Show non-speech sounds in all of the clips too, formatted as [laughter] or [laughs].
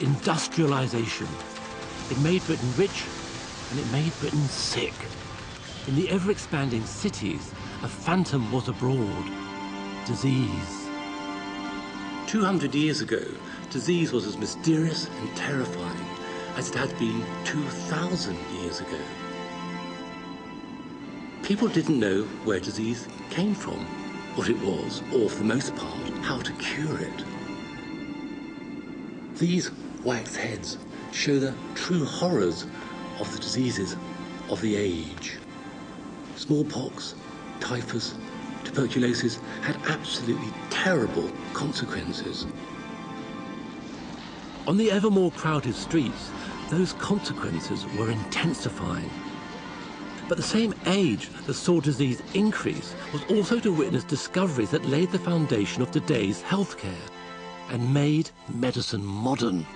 industrialization. It made Britain rich and it made Britain sick. In the ever-expanding cities, a phantom was abroad. Disease. 200 years ago, disease was as mysterious and terrifying as it had been 2,000 years ago. People didn't know where disease came from, what it was, or for the most part, how to cure it. These wax heads show the true horrors of the diseases of the age. Smallpox, typhus, tuberculosis had absolutely terrible consequences. On the ever more crowded streets, those consequences were intensifying. But the same age that saw disease increase was also to witness discoveries that laid the foundation of today's healthcare and made medicine modern.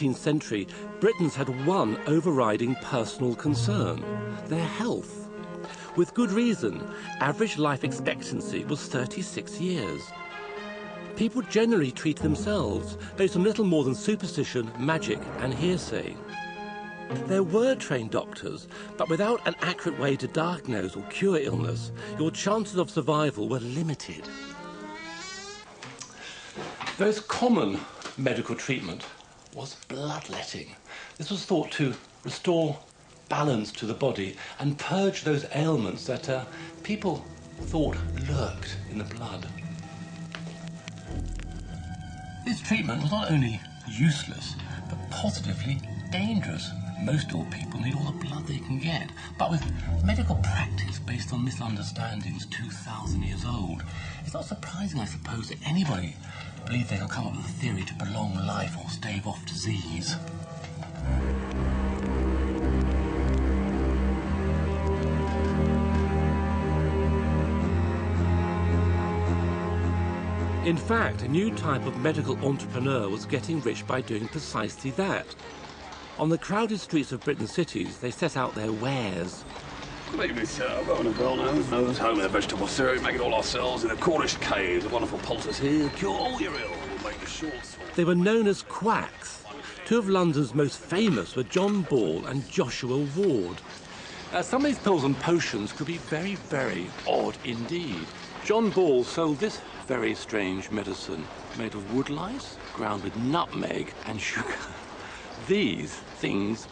19th century, Britons had one overriding personal concern their health. With good reason, average life expectancy was 36 years. People generally treated themselves based on little more than superstition, magic, and hearsay. There were trained doctors, but without an accurate way to diagnose or cure illness, your chances of survival were limited. The most common medical treatment was bloodletting. This was thought to restore balance to the body and purge those ailments that uh, people thought lurked in the blood. This treatment was not only useless, but positively dangerous. Most old people need all the blood they can get, but with medical practice based on misunderstandings 2,000 years old, it's not surprising, I suppose, that anybody believe they can come up with a theory to prolong life or stave off disease. In fact, a new type of medical entrepreneur was getting rich by doing precisely that. On the crowded streets of Britain's cities, they set out their wares. Good sir. I've got a girl nose, nose, home in a vegetable syrup, make it all ourselves in a Cornish cave. The wonderful poultice here, cure all your ill, will make the short They were known as quacks. Two of London's most famous were John Ball and Joshua Ward. Uh, some of these pills and potions could be very, very odd indeed. John Ball sold this very strange medicine made of woodlice, ground with nutmeg and [laughs] sugar. These things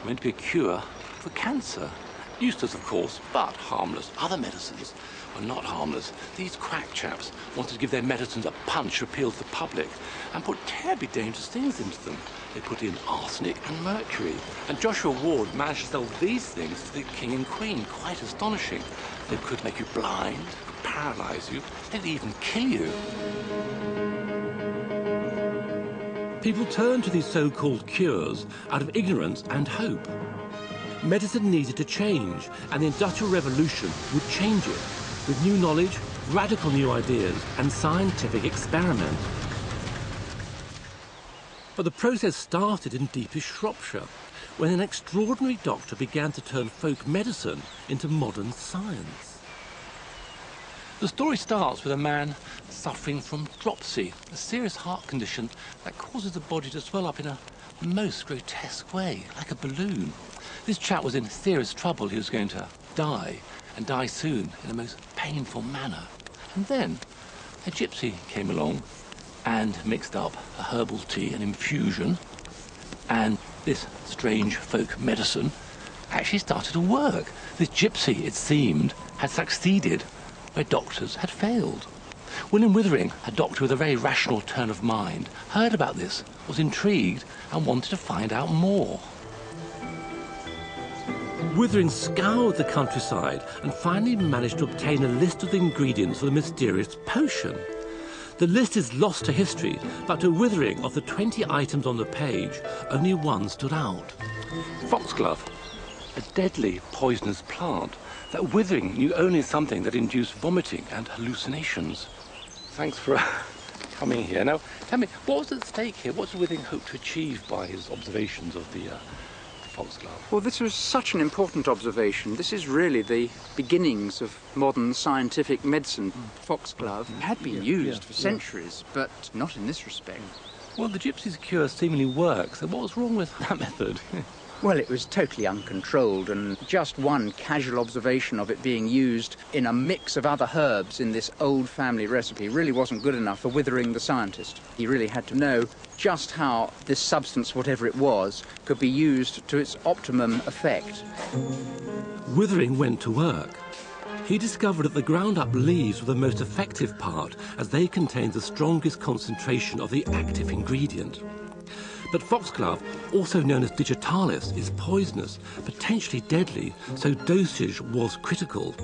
were meant to be a cure for cancer. Useless, of course, but harmless. Other medicines were not harmless. These quack chaps wanted to give their medicines a punch appeal to the public and put terribly dangerous things into them. They put in arsenic and mercury. And Joshua Ward managed to sell these things to the king and queen. Quite astonishing. They could make you blind, paralyze you, they'd even kill you. People turned to these so-called cures out of ignorance and hope. Medicine needed to change, and the Industrial Revolution would change it, with new knowledge, radical new ideas, and scientific experiment. But the process started in deepest Shropshire, when an extraordinary doctor began to turn folk medicine into modern science. The story starts with a man suffering from dropsy, a serious heart condition that causes the body to swell up in a most grotesque way, like a balloon. This chap was in serious trouble. He was going to die, and die soon, in a most painful manner. And then a gypsy came along and mixed up a herbal tea, an infusion, and this strange folk medicine actually started to work. This gypsy, it seemed, had succeeded where doctors had failed. William Withering, a doctor with a very rational turn of mind, heard about this, was intrigued, and wanted to find out more. Withering scoured the countryside and finally managed to obtain a list of the ingredients for the mysterious potion. The list is lost to history, but to Withering, of the 20 items on the page, only one stood out. Foxglove, a deadly poisonous plant that Withering knew only something that induced vomiting and hallucinations. Thanks for [laughs] coming here. Now, tell me, what was at stake here? What did Withering hope to achieve by his observations of the uh, foxglove? Well, this was such an important observation. This is really the beginnings of modern scientific medicine. Foxglove had been Yeah, used yeah, for yeah. centuries, but not in this respect. Well, the gypsy's cure seemingly works, so what was wrong with that [laughs] method? Well, it was totally uncontrolled, and just one casual observation of it being used in a mix of other herbs in this old family recipe really wasn't good enough for Withering the scientist. He really had to know just how this substance, whatever it was, could be used to its optimum effect. Withering went to work. He discovered that the ground up leaves were the most effective part as they contained the strongest concentration of the active ingredient. But foxglove, also known as digitalis, is poisonous, potentially deadly, so dosage was critical.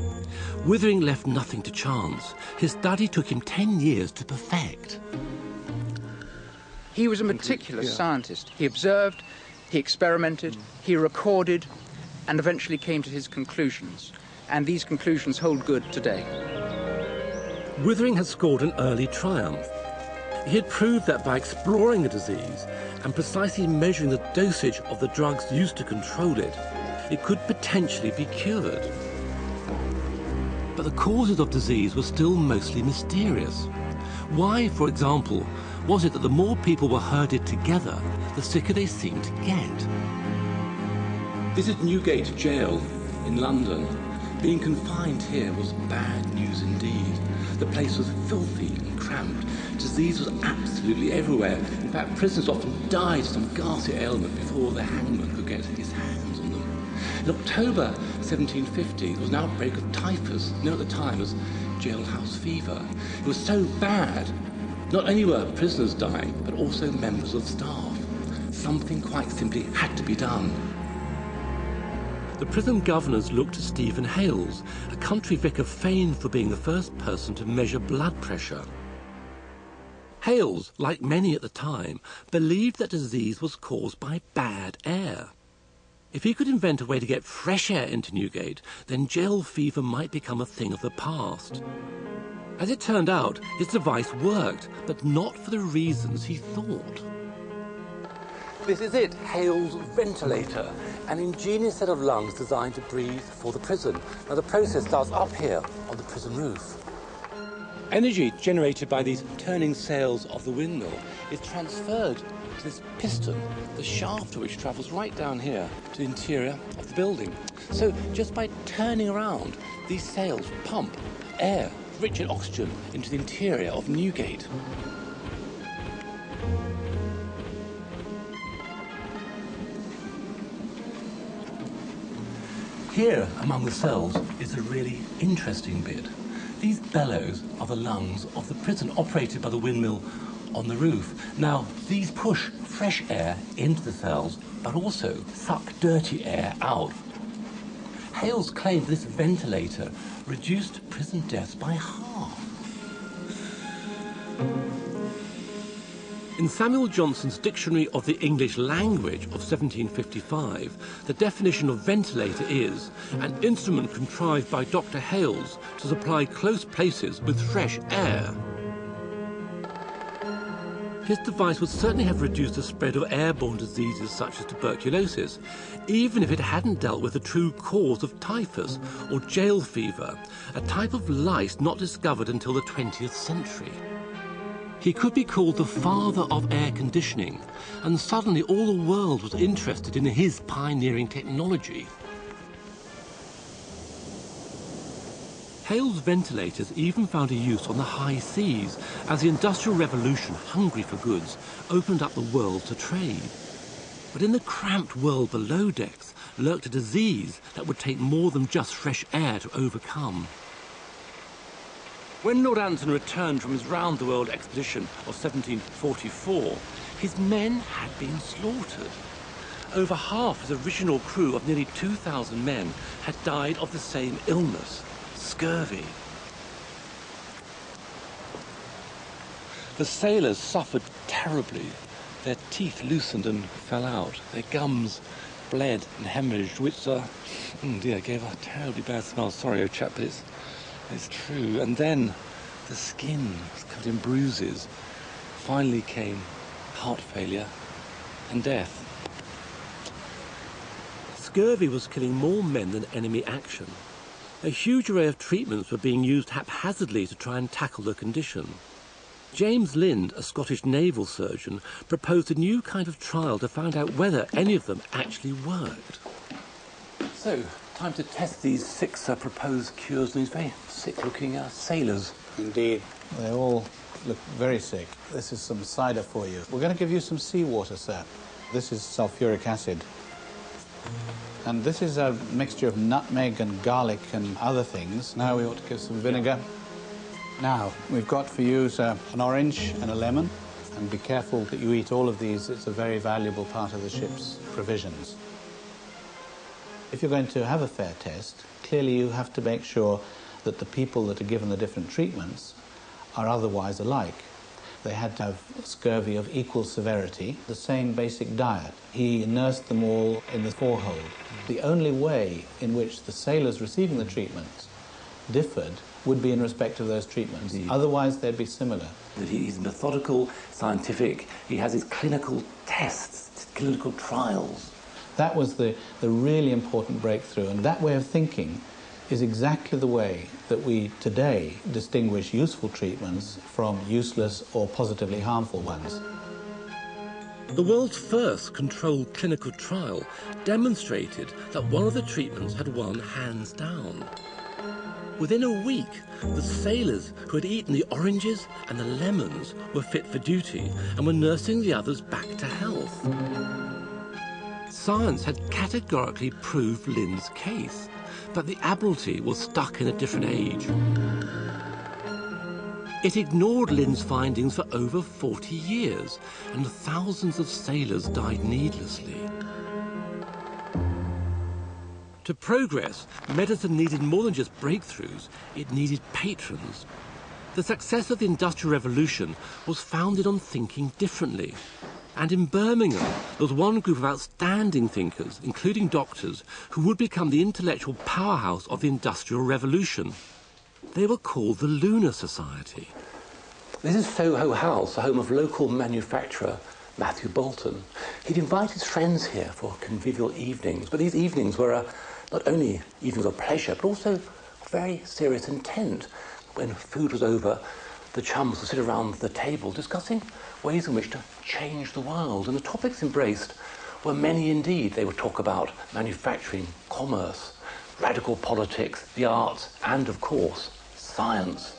Withering left nothing to chance. His study took him 10 years to perfect. He was a meticulous scientist. He observed, he experimented, he recorded, and eventually came to his conclusions. And these conclusions hold good today. Withering had scored an early triumph. He had proved that by exploring a disease and precisely measuring the dosage of the drugs used to control it, it could potentially be cured. But the causes of disease were still mostly mysterious. Why, for example, was it that the more people were herded together, the sicker they seemed to get? This is Newgate Jail in London. Being confined here was bad news indeed. The place was filthy and cramped. Disease was absolutely everywhere. In fact, prisoners often died of some ghastly ailment before the hangman could get his hands on them. In October 1750, there was an outbreak of typhus, known at the time as jailhouse fever. It was so bad, not only were prisoners dying, but also members of staff. Something quite simply had to be done. The prison governors looked to Stephen Hales, a country vicar famed for being the first person to measure blood pressure. Hales, like many at the time, believed that disease was caused by bad air. If he could invent a way to get fresh air into Newgate, then jail fever might become a thing of the past. As it turned out, his device worked, but not for the reasons he thought. This is it, Hale's ventilator, an ingenious set of lungs designed to breathe for the prison. Now the process starts up here on the prison roof. Energy generated by these turning sails of the windmill is transferred to this piston, the shaft which travels right down here to the interior of the building. So just by turning around, these sails pump air, rich in oxygen, into the interior of Newgate. Here, among the cells, is a really interesting bit. These bellows are the lungs of the prison operated by the windmill on the roof. Now, these push fresh air into the cells, but also suck dirty air out. Hales claimed this ventilator reduced prison deaths by half. In Samuel Johnson's Dictionary of the English Language of 1755, the definition of ventilator is an instrument contrived by Dr. Hales to supply close places with fresh air. His device would certainly have reduced the spread of airborne diseases such as tuberculosis, even if it hadn't dealt with the true cause of typhus or jail fever, a type of lice not discovered until the 20th century. He could be called the father of air conditioning, and suddenly all the world was interested in his pioneering technology. Hale's ventilators even found a use on the high seas as the Industrial Revolution, hungry for goods, opened up the world to trade. But in the cramped world below decks lurked a disease that would take more than just fresh air to overcome. When Lord Anson returned from his round-the-world expedition of 1744, his men had been slaughtered. Over half his original crew of nearly 2,000 men had died of the same illness, scurvy. The sailors suffered terribly. Their teeth loosened and fell out. Their gums bled and hemorrhaged, which, uh, oh dear, gave a terribly bad smell. Sorry, old chap, but it's, it's true. And then the skin was covered in bruises. Finally came heart failure and death. Scurvy was killing more men than enemy action. A huge array of treatments were being used haphazardly to try and tackle the condition. James Lind, a Scottish naval surgeon, proposed a new kind of trial to find out whether any of them actually worked. So, time to test these six uh, proposed cures on these very sick-looking uh, sailors. Indeed. They all look very sick. This is some cider for you. We're going to give you some seawater, sir. This is sulfuric acid. And this is a mixture of nutmeg and garlic and other things. Now we ought to give some vinegar. Now, we've got for you sir, an orange and a lemon. And be careful that you eat all of these. It's a very valuable part of the ship's provisions. If you're going to have a fair test, clearly you have to make sure that the people that are given the different treatments are otherwise alike. They had to have scurvy of equal severity, the same basic diet. He nursed them all in the forehold. The only way in which the sailors receiving the treatments differed would be in respect of those treatments. Indeed. Otherwise, they'd be similar. He's methodical, scientific. He has his clinical tests, clinical trials. That was the, the really important breakthrough, and that way of thinking is exactly the way that we today distinguish useful treatments from useless or positively harmful ones. The world's first controlled clinical trial demonstrated that one of the treatments had won hands down. Within a week, the sailors who had eaten the oranges and the lemons were fit for duty and were nursing the others back to health. Science had categorically proved Lind's case, that the Admiralty was stuck in a different age. It ignored Lind's findings for over 40 years, and thousands of sailors died needlessly. To progress, medicine needed more than just breakthroughs, it needed patrons. The success of the Industrial Revolution was founded on thinking differently. And in Birmingham, there was one group of outstanding thinkers, including doctors, who would become the intellectual powerhouse of the Industrial Revolution. They were called the Lunar Society. This is Soho House, the home of local manufacturer Matthew Boulton. He'd invite his friends here for convivial evenings, but these evenings were uh, not only evenings of pleasure, but also very serious intent. When food was over, the chums would sit around the table discussing ways in which to change the world, and the topics embraced were many indeed. They would talk about manufacturing, commerce, radical politics, the arts, and of course, science.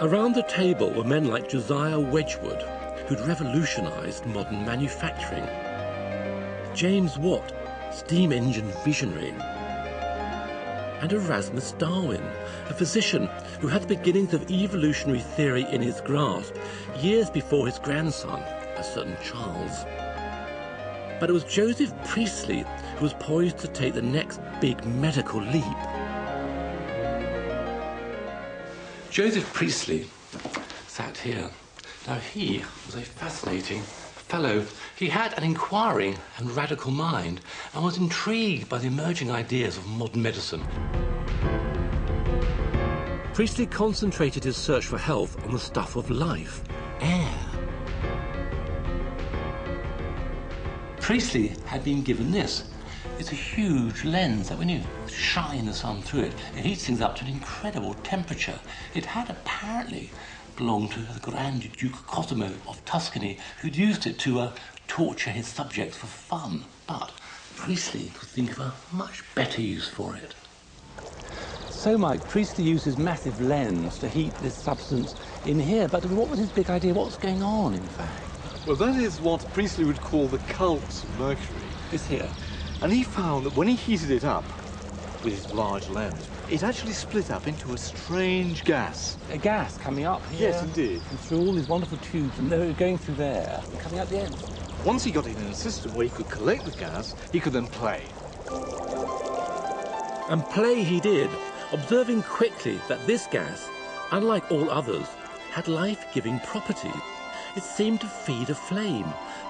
Around the table were men like Josiah Wedgwood, who'd revolutionized modern manufacturing. James Watt, steam engine visionary. And Erasmus Darwin, a physician who had the beginnings of evolutionary theory in his grasp years before his grandson, a certain Charles. But it was Joseph Priestley who was poised to take the next big medical leap. Joseph Priestley sat here. Now, he was a fascinating fellow. He had an inquiring and radical mind and was intrigued by the emerging ideas of modern medicine. Priestley concentrated his search for health on the stuff of life, air. Priestley had been given this. It's a huge lens that when you shine the sun through it, it heats things up to an incredible temperature. It had apparently belonged to the Grand Duke Cosimo of Tuscany, who'd used it to uh, torture his subjects for fun. But Priestley could think of a much better use for it. So, Mike, Priestley used his massive lens to heat this substance in here. But what was his big idea? What's going on, in fact? Well, that is what Priestley would call the calx of mercury. It's here. And he found that when he heated it up with his large lens, it actually split up into a strange gas. A gas coming up here. Yes, indeed. And through all these wonderful tubes, and they're going through there, and coming out the end. Once he got it in a system where he could collect the gas, he could then play. And play he did, observing quickly that this gas, unlike all others, had life-giving properties. It seemed to feed a flame,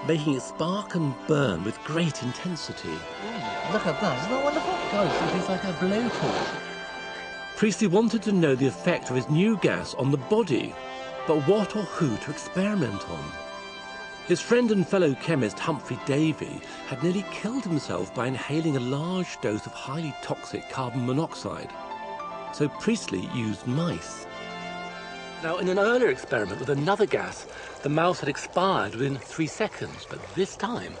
making it spark and burn with great intensity. Look at that, isn't that wonderful? Guys, it is like a blowtorch. Priestley wanted to know the effect of his new gas on the body, but what or who to experiment on? His friend and fellow chemist Humphry Davy had nearly killed himself by inhaling a large dose of highly toxic carbon monoxide. So Priestley used mice. Now, in an earlier experiment with another gas, the mouse had expired within three seconds, but this time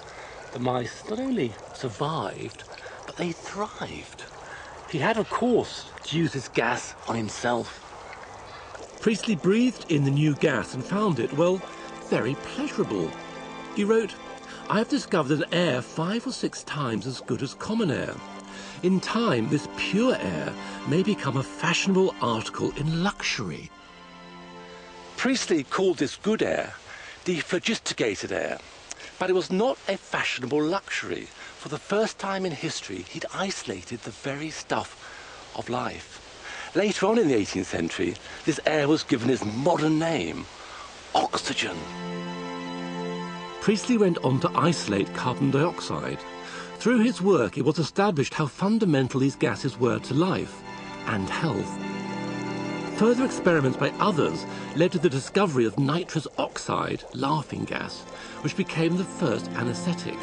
the mice not only survived, but they thrived. He had, of course, to use this gas on himself. Priestley breathed in the new gas and found it, well, very pleasurable. He wrote, I have discovered an air five or six times as good as common air. In time, this pure air may become a fashionable article in luxury. Priestley called this good air dephlogisticated air, but it was not a fashionable luxury. For the first time in history, he'd isolated the very stuff of life. Later on in the 18th century, this air was given its modern name, oxygen. Priestley went on to isolate carbon dioxide. Through his work, it was established how fundamental these gases were to life and health. Further experiments by others led to the discovery of nitrous oxide, laughing gas, which became the first anesthetic.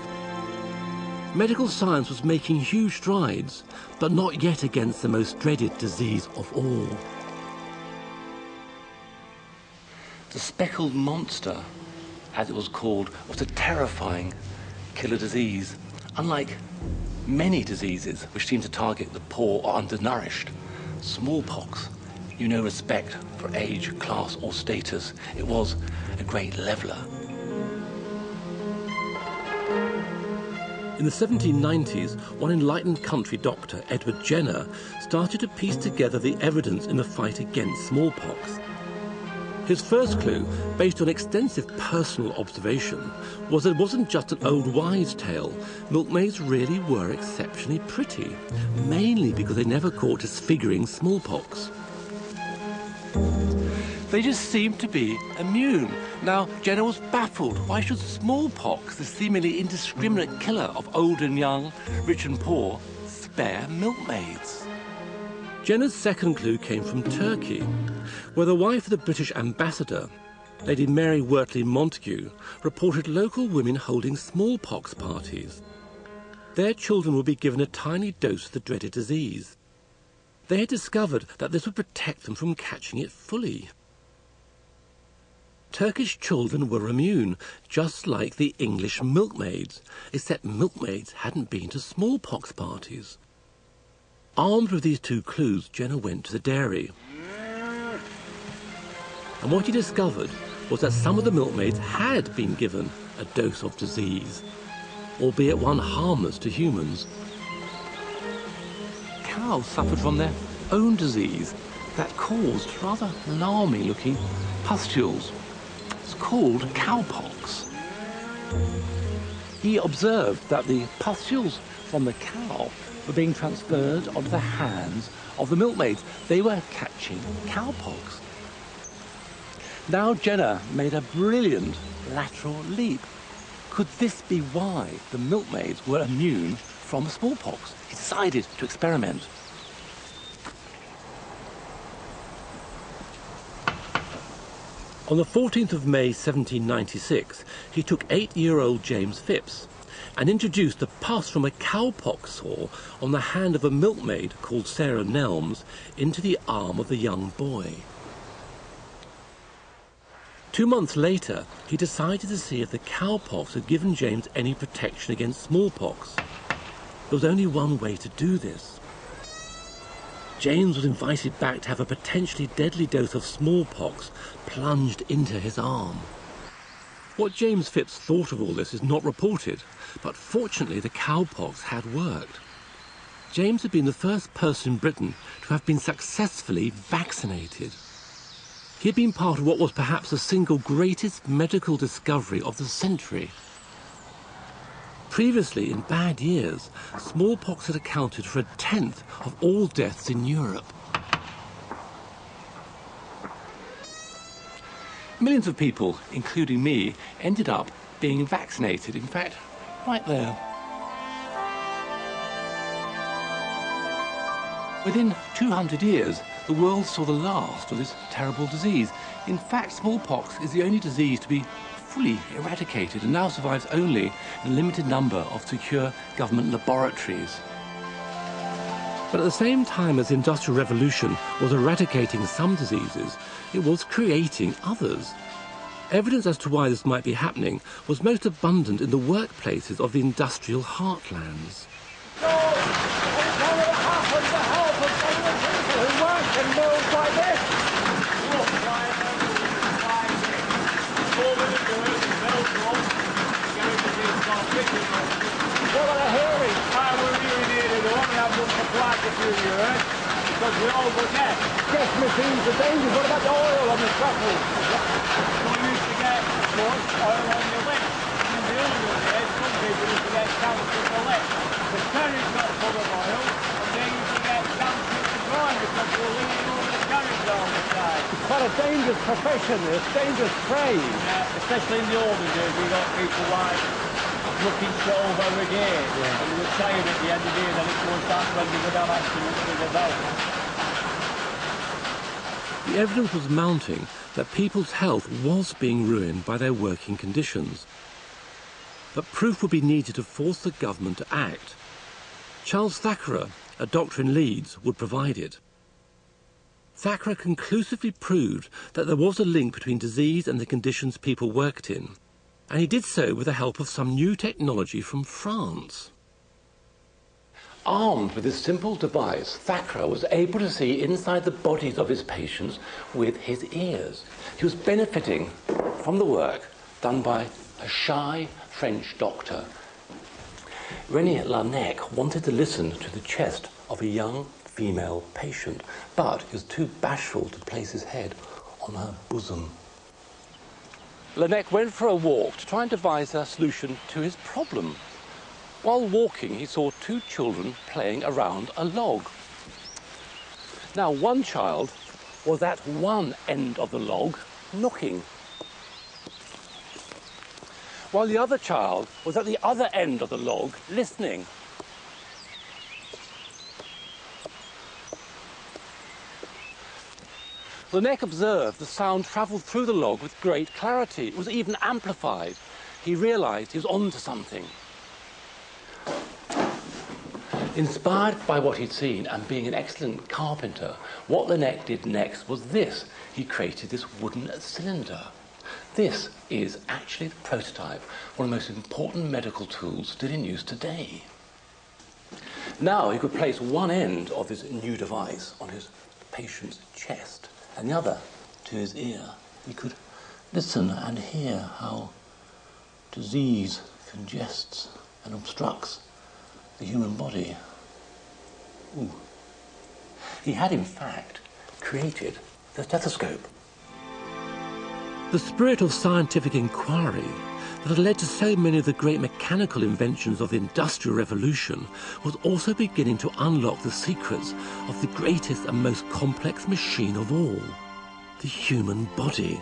Medical science was making huge strides, but not yet against the most dreaded disease of all. The speckled monster, as it was called, was a terrifying killer disease, unlike many diseases which seem to target the poor or undernourished. Smallpox knew no respect for age, class, or status. It was a great leveler. In the 1790s, one enlightened country doctor, Edward Jenner, started to piece together the evidence in the fight against smallpox. His first clue, based on extensive personal observation, was that it wasn't just an old wives' tale. Milkmaids really were exceptionally pretty, mainly because they never caught disfiguring smallpox. They just seemed to be immune. Now, Jenner was baffled. Why should smallpox, the seemingly indiscriminate killer of old and young, rich and poor, spare milkmaids? Jenner's second clue came from Turkey, where the wife of the British ambassador, Lady Mary Wortley Montagu, reported local women holding smallpox parties. Their children would be given a tiny dose of the dreaded disease. They had discovered that this would protect them from catching it fully. Turkish children were immune, just like the English milkmaids, except milkmaids hadn't been to smallpox parties. Armed with these two clues, Jenner went to the dairy. And what he discovered was that some of the milkmaids had been given a dose of disease, albeit one harmless to humans. Cows suffered from their own disease that caused rather alarming looking pustules called cowpox. He observed that the pustules from the cow were being transferred onto the hands of the milkmaids. They were catching cowpox. Now Jenner made a brilliant lateral leap. Could this be why the milkmaids were immune from smallpox? He decided to experiment. On the 14th of May 1796, he took eight-year-old James Phipps and introduced the pus from a cowpox sore on the hand of a milkmaid called Sarah Nelmes into the arm of the young boy. Two months later, he decided to see if the cowpox had given James any protection against smallpox. There was only one way to do this. James was invited back to have a potentially deadly dose of smallpox plunged into his arm. What James Phipps thought of all this is not reported, but fortunately the cowpox had worked. James had been the first person in Britain to have been successfully vaccinated. He had been part of what was perhaps the single greatest medical discovery of the century. Previously, in bad years, smallpox had accounted for a tenth of all deaths in Europe. Millions of people, including me, ended up being vaccinated. In fact, right there. Within 200 years, the world saw the last of this terrible disease. In fact, smallpox is the only disease to be fully eradicated and now survives only in a limited number of secure government laboratories. But at the same time as the Industrial Revolution was eradicating some diseases, it was creating others. Evidence as to why this might be happening was most abundant in the workplaces of the industrial heartlands. Because we all got gas. Gas machines are dangerous. What about the oil on the truffle? We used to get, of course, oil on your lips. In the older days, some people used to get cancer the lips. The carriage got full of oil, and they used to get cancer to dry because they were leaning over the carriage all the time. It's quite a dangerous profession, this dangerous trade. Yeah, especially in the older days, we got people like looking to over again. Yeah. And they were saying at the end of the day that it was that when they would have accidents with the belt. The evidence was mounting that people's health was being ruined by their working conditions. But proof would be needed to force the government to act. Charles Thackrah, a doctor in Leeds, would provide it. Thackrah conclusively proved that there was a link between disease and the conditions people worked in, and he did so with the help of some new technology from France. Armed with this simple device, Thackrah was able to see inside the bodies of his patients with his ears. He was benefiting from the work done by a shy French doctor. René Laennec wanted to listen to the chest of a young female patient, but he was too bashful to place his head on her bosom. Laennec went for a walk to try and devise a solution to his problem. While walking, he saw two children playing around a log. Now, one child was at one end of the log, knocking, while the other child was at the other end of the log, listening. Laennec observed the sound travelled through the log with great clarity. It was even amplified. He realised he was onto something. Inspired by what he'd seen and being an excellent carpenter, what Laennec did next was this. He created this wooden cylinder. This is actually the prototype, one of the most important medical tools still in use today. Now he could place one end of this new device on his patient's chest and the other to his ear. He could listen and hear how disease congests and obstructs the human body. Ooh. He had, in fact, created the stethoscope. The spirit of scientific inquiry that had led to so many of the great mechanical inventions of the Industrial Revolution was also beginning to unlock the secrets of the greatest and most complex machine of all, the human body.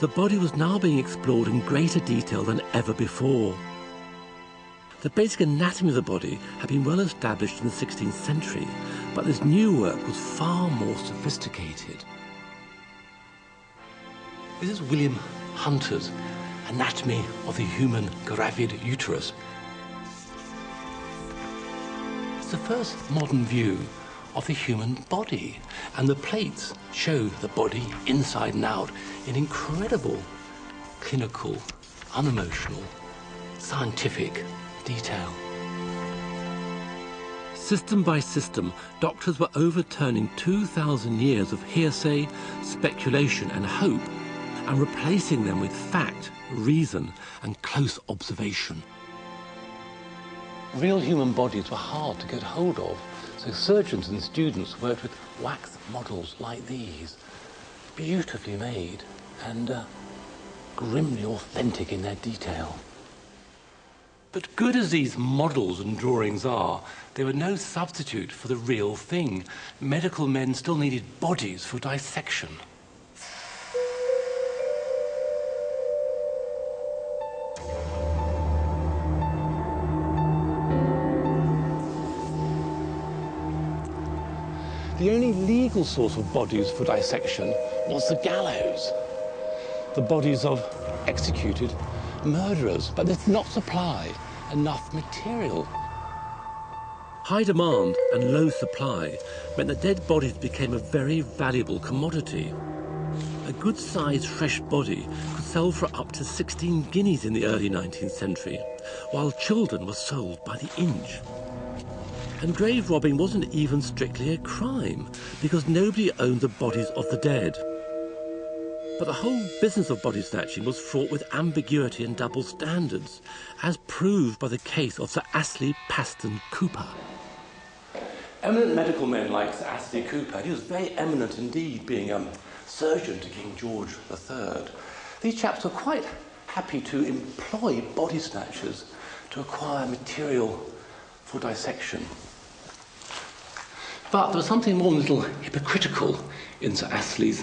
The body was now being explored in greater detail than ever before. The basic anatomy of the body had been well established in the 16th century, but this new work was far more sophisticated. This is William Hunter's Anatomy of the Human Gravid Uterus. It's the first modern view of the human body, and the plates show the body inside and out in incredible clinical, unemotional, scientific detail. System by system, doctors were overturning 2,000 years of hearsay, speculation, and hope, and replacing them with fact, reason, and close observation. Real human bodies were hard to get hold of, so surgeons and students worked with wax models like these, beautifully made and uh, grimly authentic in their detail. But good as these models and drawings are, they were no substitute for the real thing. Medical men still needed bodies for dissection. The only legal source of bodies for dissection was the gallows. The bodies of executed murderers, but they did not supply enough material. High demand and low supply meant that dead bodies became a very valuable commodity. A good sized fresh body could sell for up to 16 guineas in the early 19th century, while children were sold by the inch. And grave robbing wasn't even strictly a crime, because nobody owned the bodies of the dead. But the whole business of body snatching was fraught with ambiguity and double standards, as proved by the case of Sir Astley Paston Cooper. Eminent medical men like Sir Astley Cooper, he was very eminent indeed, being a surgeon to King George III. These chaps were quite happy to employ body snatchers to acquire material for dissection. But there was something more than a little hypocritical in Sir Astley's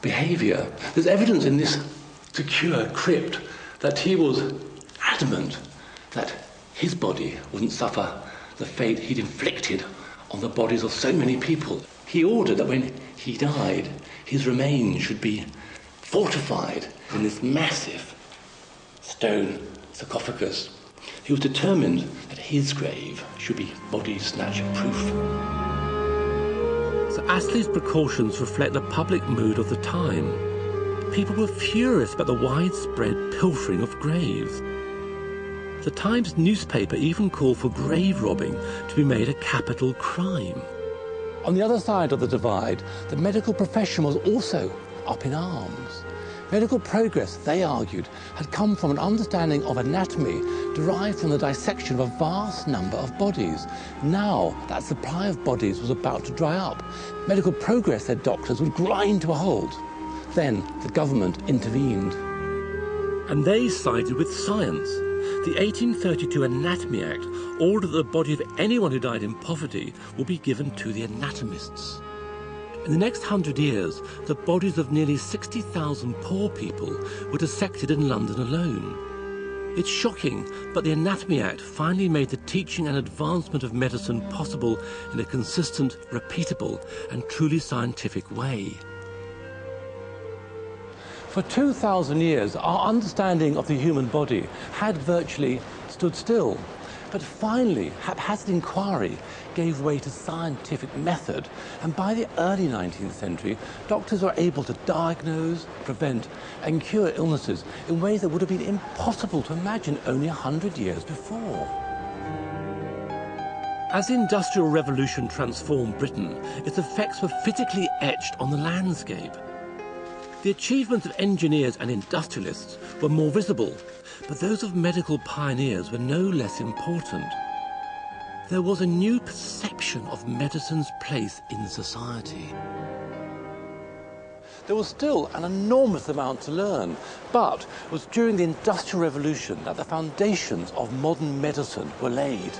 behaviour. There's evidence in this secure crypt that he was adamant that his body wouldn't suffer the fate he'd inflicted on the bodies of so many people. He ordered that when he died, his remains should be fortified in this massive stone sarcophagus. He was determined that his grave should be body snatch proof. Astley's precautions reflect the public mood of the time. People were furious about the widespread pilfering of graves. The Times newspaper even called for grave robbing to be made a capital crime. On the other side of the divide, the medical profession was also up in arms. Medical progress, they argued, had come from an understanding of anatomy derived from the dissection of a vast number of bodies. Now, that supply of bodies was about to dry up. Medical progress, said doctors, would grind to a halt. Then the government intervened. And they sided with science. The 1832 Anatomy Act ordered that the body of anyone who died in poverty would be given to the anatomists. In the next hundred years, the bodies of nearly 60,000 poor people were dissected in London alone. It's shocking, but the Anatomy Act finally made the teaching and advancement of medicine possible in a consistent, repeatable, and truly scientific way. For 2,000 years, our understanding of the human body had virtually stood still. But finally, haphazard inquiry gave way to scientific method, and by the early 19th century, doctors were able to diagnose, prevent, and cure illnesses in ways that would have been impossible to imagine only a hundred years before. As the Industrial Revolution transformed Britain, its effects were physically etched on the landscape. The achievements of engineers and industrialists were more visible, but those of medical pioneers were no less important. There was a new perception of medicine's place in society. There was still an enormous amount to learn, but it was during the Industrial Revolution that the foundations of modern medicine were laid.